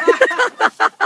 Ha ha ha!